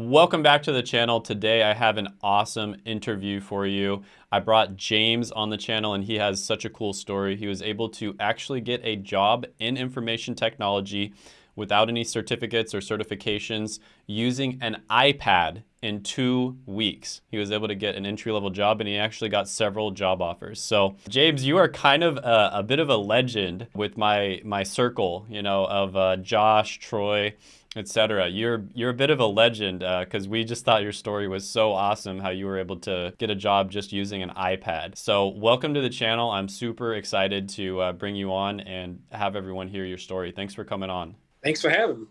Welcome back to the channel. Today I have an awesome interview for you. I brought James on the channel and he has such a cool story. He was able to actually get a job in information technology without any certificates or certifications using an iPad in two weeks. He was able to get an entry-level job and he actually got several job offers. So James, you are kind of a, a bit of a legend with my, my circle, you know, of uh, Josh, Troy, etc. You're you're a bit of a legend because uh, we just thought your story was so awesome how you were able to get a job just using an iPad. So welcome to the channel. I'm super excited to uh, bring you on and have everyone hear your story. Thanks for coming on. Thanks for having me.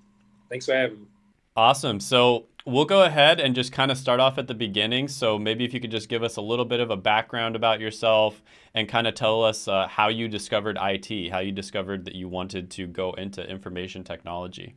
Thanks for having me. Awesome. So we'll go ahead and just kind of start off at the beginning. So maybe if you could just give us a little bit of a background about yourself and kind of tell us uh, how you discovered IT, how you discovered that you wanted to go into information technology.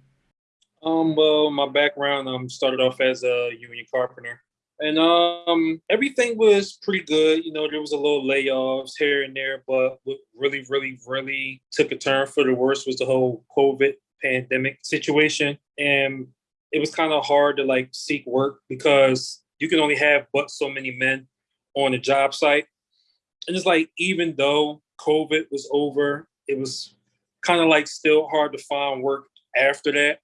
Um, well, my background um started off as a union carpenter, and um everything was pretty good. You know, there was a little layoffs here and there, but what really, really, really took a turn for the worse was the whole COVID pandemic situation, and it was kind of hard to like seek work because you can only have but so many men on a job site, and it's like even though COVID was over, it was kind of like still hard to find work after that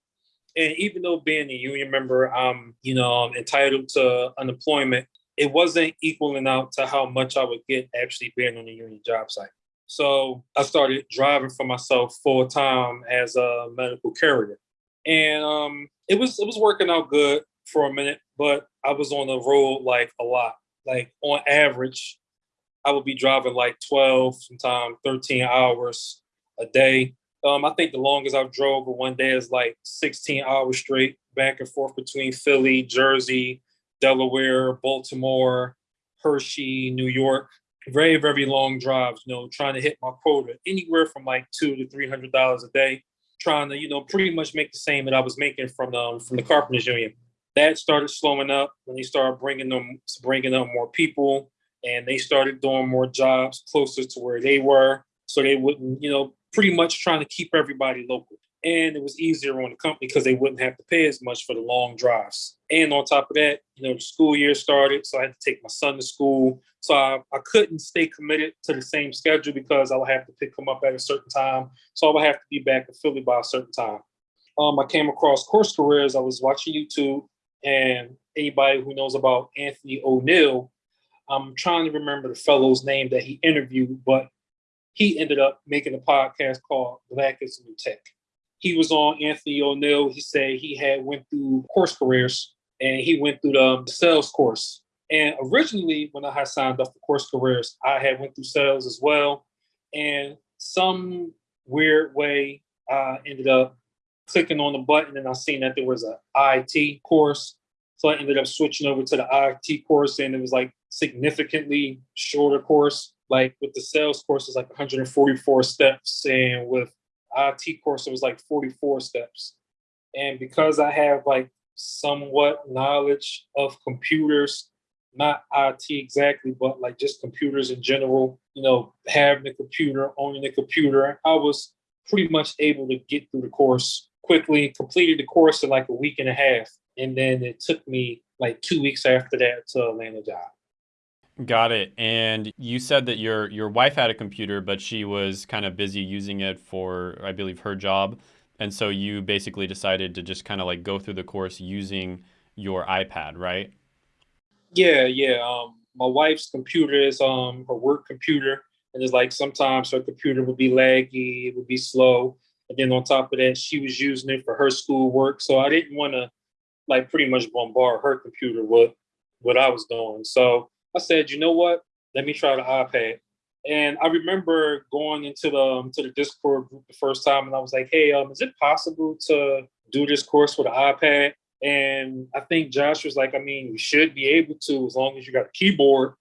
and even though being a union member, I'm, you know, entitled to unemployment, it wasn't equaling out to how much I would get actually being on a union job site. So I started driving for myself full time as a medical carrier. And um, it was it was working out good for a minute, but I was on the road like a lot. Like on average, I would be driving like 12, sometimes 13 hours a day um, I think the longest I've drove one day is like 16 hours straight, back and forth between Philly, Jersey, Delaware, Baltimore, Hershey, New York. Very, very long drives, you know, trying to hit my quota anywhere from like two to three hundred dollars a day, trying to, you know, pretty much make the same that I was making from the um, from the Carpenters Union. That started slowing up when they started bringing them bringing up more people, and they started doing more jobs closer to where they were, so they wouldn't, you know, pretty much trying to keep everybody local. And it was easier on the company because they wouldn't have to pay as much for the long drives. And on top of that, you know, the school year started, so I had to take my son to school. So I, I couldn't stay committed to the same schedule because I would have to pick him up at a certain time. So I would have to be back in Philly by a certain time. Um, I came across Course Careers. I was watching YouTube, and anybody who knows about Anthony O'Neill, I'm trying to remember the fellow's name that he interviewed, but he ended up making a podcast called Black is New Tech. He was on Anthony O'Neill. He said he had went through course careers and he went through um, the sales course. And originally, when I had signed up for course careers, I had went through sales as well. And some weird way, I ended up clicking on the button and I seen that there was a IT course. So I ended up switching over to the IT course and it was like significantly shorter course like with the sales course, it's like 144 steps, and with IT course, it was like 44 steps. And because I have like somewhat knowledge of computers, not IT exactly, but like just computers in general, you know, having a computer, owning a computer, I was pretty much able to get through the course quickly, completed the course in like a week and a half. And then it took me like two weeks after that to land a job. Got it. And you said that your your wife had a computer, but she was kind of busy using it for, I believe, her job. And so you basically decided to just kind of like go through the course using your iPad, right? Yeah, yeah. Um, my wife's computer is um her work computer, and it's like sometimes her computer would be laggy, it would be slow, and then on top of that, she was using it for her school work. So I didn't want to like pretty much bombard her computer with what I was doing. So I said, you know what? Let me try the iPad. And I remember going into the um, to the Discord group the first time, and I was like, "Hey, um, is it possible to do this course with an iPad?" And I think Josh was like, "I mean, you should be able to, as long as you got a keyboard,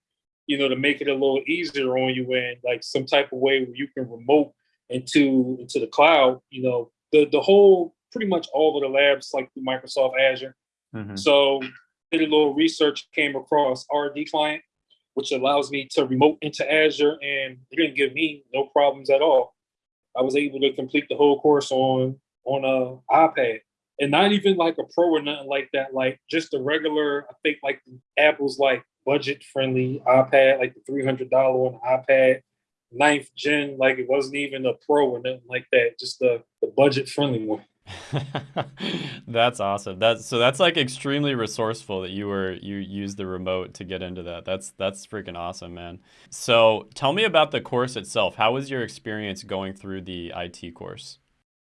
you know, to make it a little easier on you, and like some type of way where you can remote into into the cloud. You know, the the whole pretty much all of the labs like through Microsoft Azure. Mm-hmm. So did a little research, came across RD Client, which allows me to remote into Azure, and it didn't give me no problems at all. I was able to complete the whole course on on a iPad, and not even like a pro or nothing like that. Like just a regular, I think like Apple's like budget friendly iPad, like the three hundred dollar one iPad, ninth gen. Like it wasn't even a pro or nothing like that. Just the the budget friendly one. that's awesome. That's so that's like extremely resourceful that you were you used the remote to get into that. That's that's freaking awesome, man. So tell me about the course itself. How was your experience going through the IT course?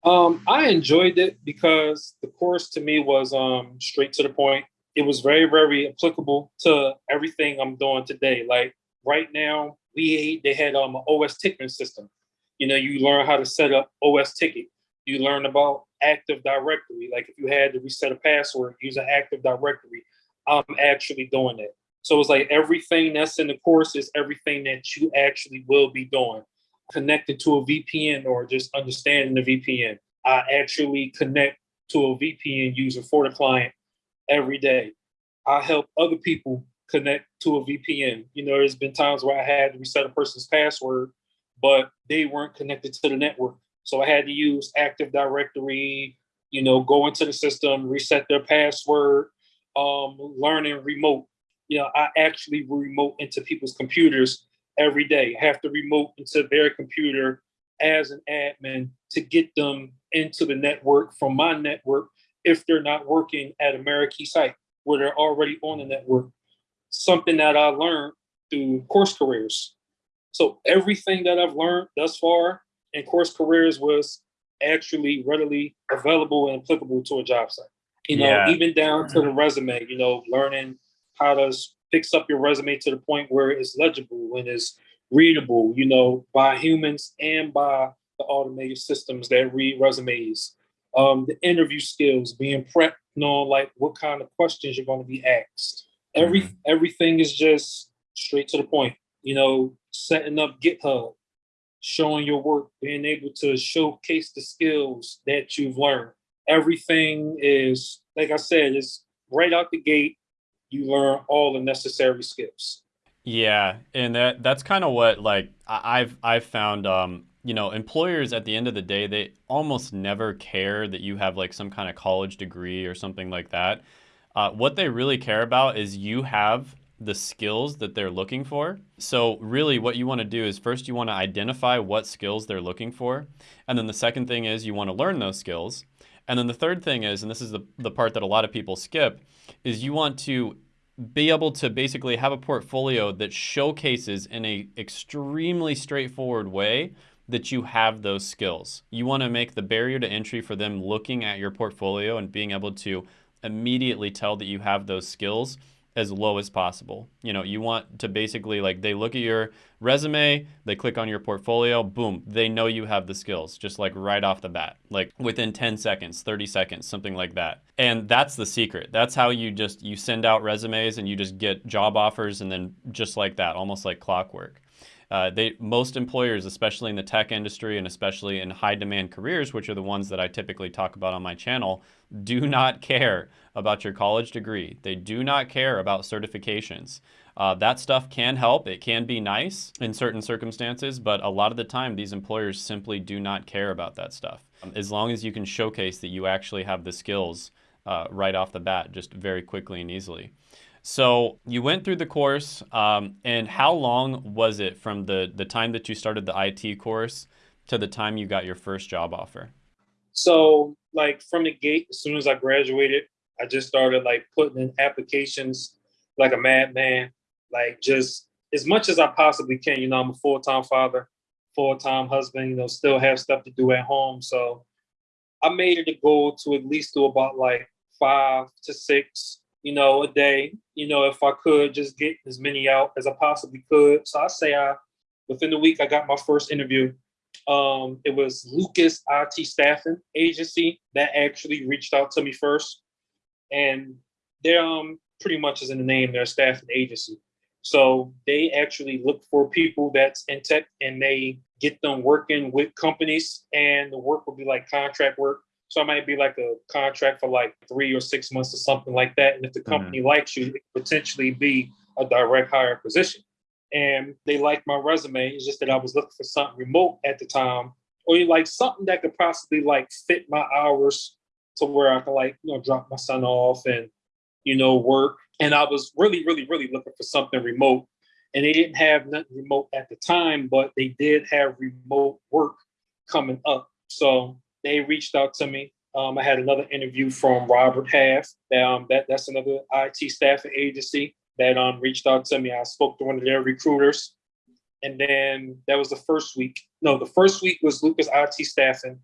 Um, I enjoyed it because the course to me was um, straight to the point. It was very, very applicable to everything I'm doing today. Like right now, we they had um, an OS ticketing system. You know, you learn how to set up osTicket. You learn about Active Directory. Like if you had to reset a password, use an Active Directory. I'm actually doing it. So it's like everything that's in the course is everything that you actually will be doing connected to a VPN or just understanding the VPN. I actually connect to a VPN user for the client every day. I help other people connect to a VPN. You know, there's been times where I had to reset a person's password, but they weren't connected to the network. So I had to use Active Directory, you know, go into the system, reset their password, um, learning remote. You know, I actually remote into people's computers every day, have to remote into their computer as an admin to get them into the network from my network if they're not working at a Amerikey site where they're already on the network. Something that I learned through course careers. So everything that I've learned thus far in course careers was actually readily available and applicable to a job site. You know, yeah. even down to the resume, you know, learning how to fix up your resume to the point where it's legible and it's readable, you know, by humans and by the automated systems that read resumes. Um, the interview skills, being prepped, knowing like what kind of questions you're going to be asked. Every mm-hmm. everything is just straight to the point. You know, setting up GitHub, showing your work, being able to showcase the skills that you've learned. Everything is, like I said, is right out the gate you learn all the necessary skills. Yeah, and that that's kind of what like I've I've found um you know, employers at the end of the day, they almost never care that you have like some kind of college degree or something like that. Uh, what they really care about is you have the skills that they're looking for. So really what you want to do is first you want to identify what skills they're looking for. And then the second thing is you want to learn those skills. And then the third thing is, and this is the, the part that a lot of people skip, is you want to be able to basically have a portfolio that showcases in a extremely straightforward way that you have those skills. You want to make the barrier to entry for them looking at your portfolio and being able to immediately tell that you have those skills as low as possible. You know, you want to basically like they look at your resume, they click on your portfolio, boom, they know you have the skills just like right off the bat, like within 10 seconds, 30 seconds, something like that. And that's the secret. That's how you just you send out resumes and you just get job offers and then just like that, almost like clockwork. Uh, they most employers, especially in the tech industry and especially in high demand careers, which are the ones that I typically talk about on my channel, do not care about your college degree. They do not care about certifications. Uh, that stuff can help. It can be nice in certain circumstances, but a lot of the time, these employers simply do not care about that stuff. Um, as long as you can showcase that you actually have the skills uh, right off the bat, just very quickly and easily. So you went through the course, um, and how long was it from the, the time that you started the IT course to the time you got your first job offer? So, like from the gate, as soon as I graduated, I just started like putting in applications like a madman, like just as much as I possibly can. You know, I'm a full time father, full time husband. You know, still have stuff to do at home, so I made it a goal to at least do about like five to six you know, a day, you know, if I could just get as many out as I possibly could. So I say I within the week I got my first interview. Um, it was Lucas IT staffing agency that actually reached out to me first. And they're um pretty much as in the name, they're a staffing agency. So they actually look for people that's in tech and they get them working with companies and the work will be like contract work so it might be like a contract for like three or six months or something like that. And if the mm-hmm. company mm-hmm. likes you, it could potentially be a direct hire position. And they liked my resume. It's just that I was looking for something remote at the time, or like something that could possibly like fit my hours to where I could like, you know, drop my son off and, you know, work. And I was really, really, really looking for something remote. And they didn't have nothing remote at the time, but they did have remote work coming up. So they reached out to me. Um, I had another interview from Robert Half. Um, that that's another IT staffing agency that um reached out to me. I spoke to one of their recruiters, and then that was the first week. No, the first week was Lucas IT staffing,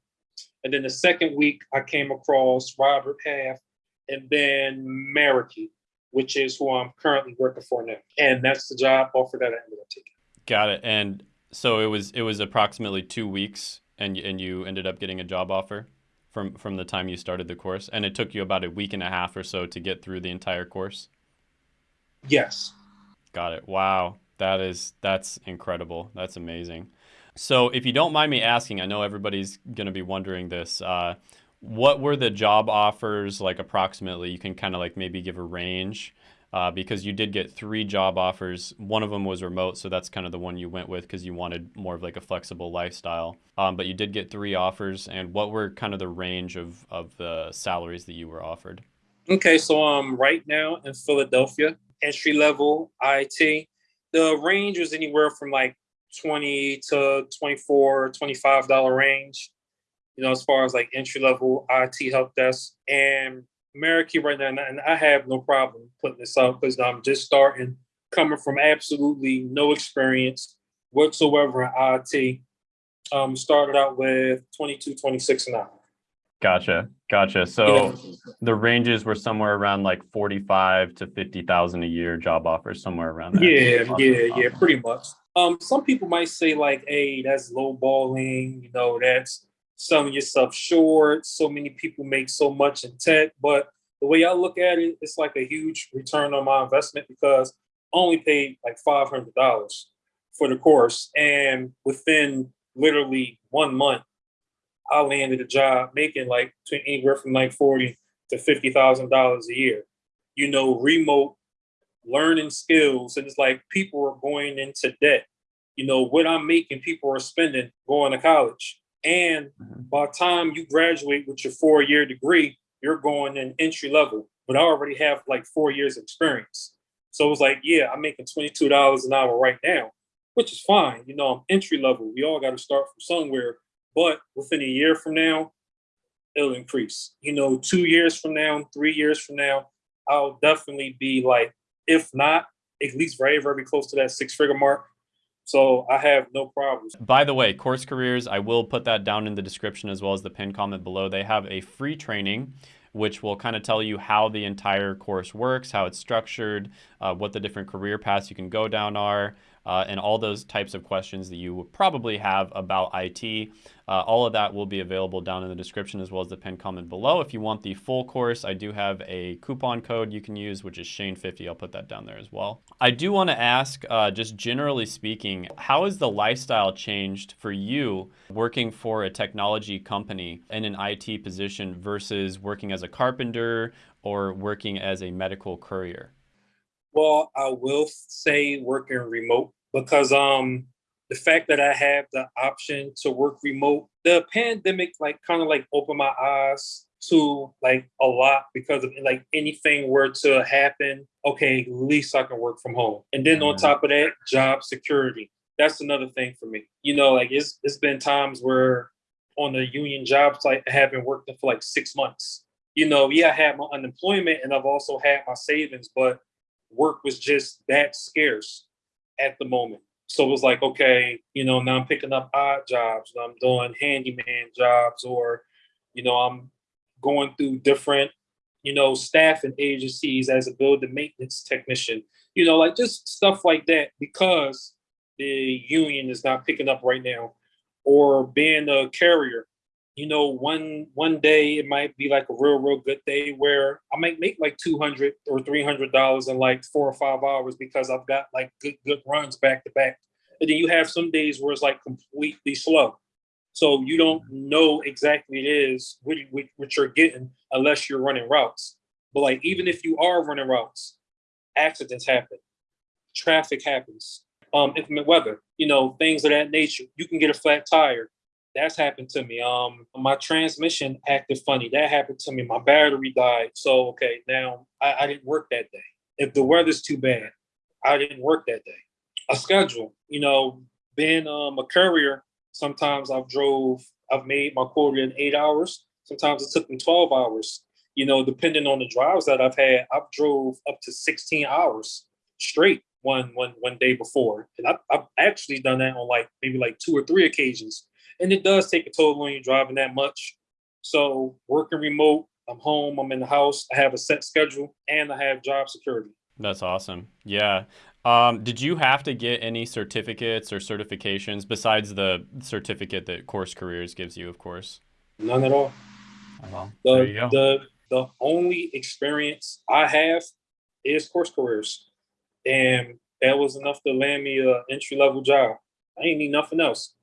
and then the second week I came across Robert Half, and then Meraki, which is who I'm currently working for now, and that's the job offer that I ended up taking. Got it. And so it was it was approximately two weeks, and and you ended up getting a job offer from from the time you started the course, and it took you about a week and a half or so to get through the entire course. Yes. Got it. Wow, that is that's incredible. That's amazing. So, if you don't mind me asking, I know everybody's going to be wondering this. Uh, what were the job offers like approximately? You can kind of like maybe give a range uh, because you did get three job offers. One of them was remote, so that's kind of the one you went with because you wanted more of like a flexible lifestyle. Um, but you did get three offers, and what were kind of the range of of the salaries that you were offered? Okay, so um, right now in Philadelphia, entry level IT, the range was anywhere from like 20 to 24 25 dollar range you know as far as like entry level it help desk and Meraki right now, and I have no problem putting this out because I'm just starting, coming from absolutely no experience whatsoever in IT. Um, started out with 22, 26 an hour. Gotcha, gotcha. So yeah. the ranges were somewhere around like 45 to 50,000 a year job offers, somewhere around there. Yeah, awesome. yeah, yeah, pretty much. Um, some people might say like, hey, that's lowballing, you know, that's selling yourself short. So many people make so much in tech, but the way I look at it, it's like a huge return on my investment because I only paid like five hundred dollars for the course, and within literally one month, I landed a job making like anywhere from like forty to fifty thousand dollars a year. You know, remote learning skills, and it's like people are going into debt. You know, what I'm making, people are spending going to college and mm-hmm. by the time you graduate with your four year degree, you're going in entry level, but I already have like four years experience. So it was like, yeah, I'm making $22 an hour right now, which is fine. You know, I'm entry level. We all got to start from somewhere. But within a year from now, it'll increase. You know, two years from now, three years from now, I'll definitely be like, if not, at least very, very close to that six figure mark. So I have no problems. By the way, Course Careers, I will put that down in the description as well as the pinned comment below. They have a free training which will kind of tell you how the entire course works, how it's structured, uh, what the different career paths you can go down are, uh, and all those types of questions that you would probably have about IT. Uh, all of that will be available down in the description as well as the pinned comment below. If you want the full course, I do have a coupon code you can use, which is Shane50. I'll put that down there as well. I do want to ask, uh, just generally speaking, how has the lifestyle changed for you working for a technology company in an IT position versus working as a carpenter or working as a medical courier? Well, I will say working remote because um the fact that I have the option to work remote, the pandemic like kind of like opened my eyes to like a lot because of like anything were to happen, okay, at least I can work from home. And then on mm-hmm. top of that, job security. That's another thing for me. You know, like it's it's been times where on the union job site I haven't worked for like six months. You know, yeah, I had my unemployment and I've also had my savings, but work was just that scarce at the moment. So it was like, okay, you know, now I'm picking up odd jobs, I'm doing handyman jobs, or, you know, I'm going through different, you know, staffing agencies as a building maintenance technician, you know, like just stuff like that because the union is not picking up right now, or being a carrier you know, one one day it might be like a real, real good day where I might make like two hundred or three hundred dollars in like four or five hours because I've got like good, good runs back to back. And then you have some days where it's like completely slow. So you don't know exactly it is what, what you're getting unless you're running routes. But like even if you are running routes, accidents happen, traffic happens, um, inclement weather, you know, things of that nature. You can get a flat tire That's happened to me. Um, my transmission acted funny. That happened to me. My battery died. So okay, now I, I didn't work that day. If the weather's too bad, I didn't work that day. A schedule, you know, being um, a courier, sometimes I've drove, I've made my quota in eight hours. Sometimes it took me 12 hours. You know, depending on the drives that I've had, I've drove up to 16 hours straight one one one day before. And I've, I've actually done that on like maybe like two or three occasions. And it does take a toll when you're driving that much. So working remote, I'm home, I'm in the house, I have a set schedule, and I have job security. That's awesome. Yeah. Um, did you have to get any certificates or certifications besides the certificate that Course Careers gives you, of course? None at all. well, the, there you go. The, the only experience I have is Course Careers. And that was enough to land me an entry level job. I ain't need nothing else.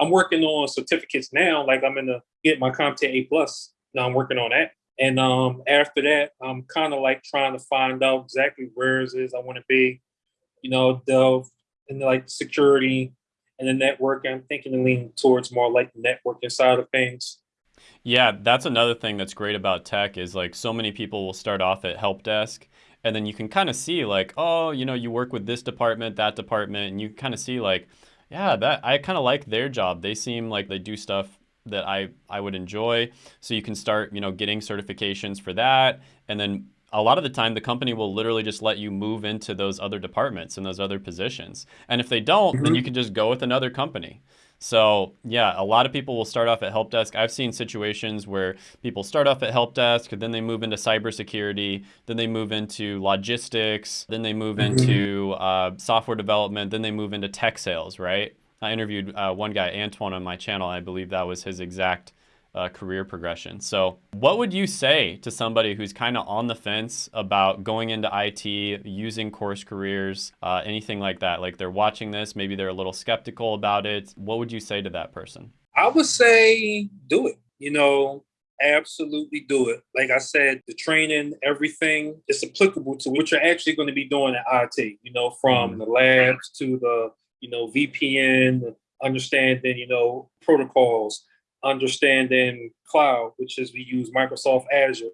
I'm working on certificates now, like I'm gonna get my CompTIA A plus. Now I'm working on that. And um, after that, I'm kind of like trying to find out exactly where it is I want to be. You know, delve into like security and the network. I'm thinking to lean towards more like networking side of things. Yeah, that's another thing that's great about tech is like so many people will start off at help desk and then you can kind of see like, oh, you know, you work with this department, that department, and you kind of see like, yeah, that I kind of like their job. They seem like they do stuff that I, I would enjoy. So you can start, you know, getting certifications for that. And then a lot of the time the company will literally just let you move into those other departments and those other positions. And if they don't, mm-hmm. then you can just go with another company. So yeah, a lot of people will start off at help desk. I've seen situations where people start off at help desk, then they move into cybersecurity, then they move into logistics, then they move mm-hmm. into uh, software development, then they move into tech sales, right? I interviewed uh, one guy, Antoine, on my channel. I believe that was his exact uh, career progression. So, what would you say to somebody who's kind of on the fence about going into IT, using course careers, uh, anything like that? Like they're watching this, maybe they're a little skeptical about it. What would you say to that person? I would say do it. You know, absolutely do it. Like I said, the training, everything is applicable to what you're actually going to be doing at IT, you know, from mm the labs to the you know, VPN, understanding, you know, protocols, understanding cloud, which is we use Microsoft Azure,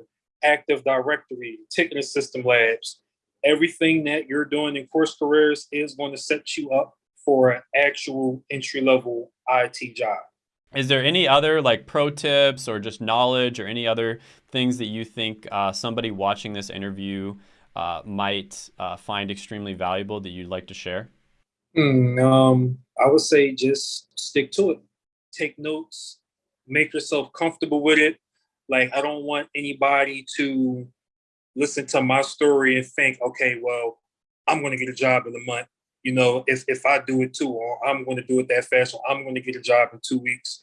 Active Directory, ticketing system labs. Everything that you're doing in course careers is going to set you up for an actual entry level IT job. Is there any other like pro tips or just knowledge or any other things that you think uh, somebody watching this interview uh, might uh, find extremely valuable that you'd like to share? Mm, um, I would say just stick to it. Take notes. Make yourself comfortable with it. Like I don't want anybody to listen to my story and think, okay, well, I'm going to get a job in a month. You know, if if I do it too, or I'm going to do it that fast, or I'm going to get a job in two weeks.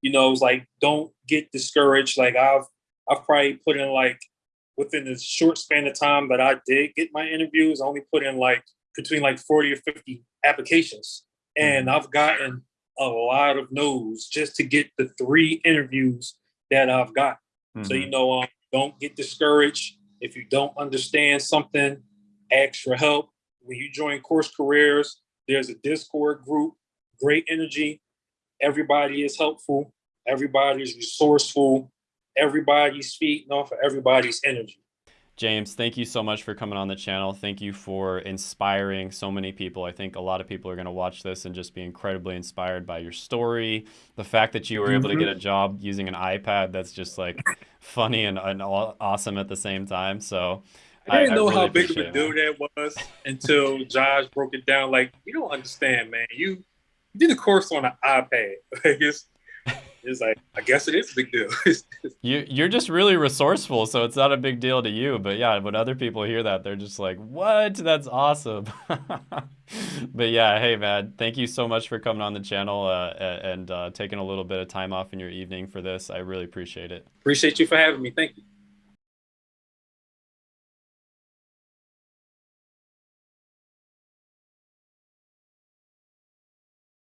You know, it's like don't get discouraged. Like I've I've probably put in like within the short span of time that I did get my interviews, I only put in like between like 40 or 50 applications. And mm-hmm. I've gotten a lot of no's just to get the three interviews that I've got. Mm-hmm. So, you mm-hmm. know, um, don't get discouraged. If you don't understand something, ask for help. When you join Course Careers, there's a Discord group, great energy. Everybody is helpful. Everybody's resourceful. Everybody's feeding off of everybody's energy. James, thank you so much for coming on the channel. Thank you for inspiring so many people. I think a lot of people are going to watch this and just be incredibly inspired by your story. The fact that you were able to get a mm-hmm. job using an iPad, that's just like funny and, and awesome at the same time. So I didn't I, know I really how big of a deal that was until Josh broke it down. Like, you don't understand, man. You, you did a course on an iPad. Like, it's, it's like I guess it is a big deal. you you're just really resourceful, so it's not a big deal to you. But yeah, when other people hear that, they're just like, "What? That's awesome." but yeah, hey man, thank you so much for coming on the channel uh, and uh, taking a little bit of time off in your evening for this. I really appreciate it. Appreciate you for having me. Thank you.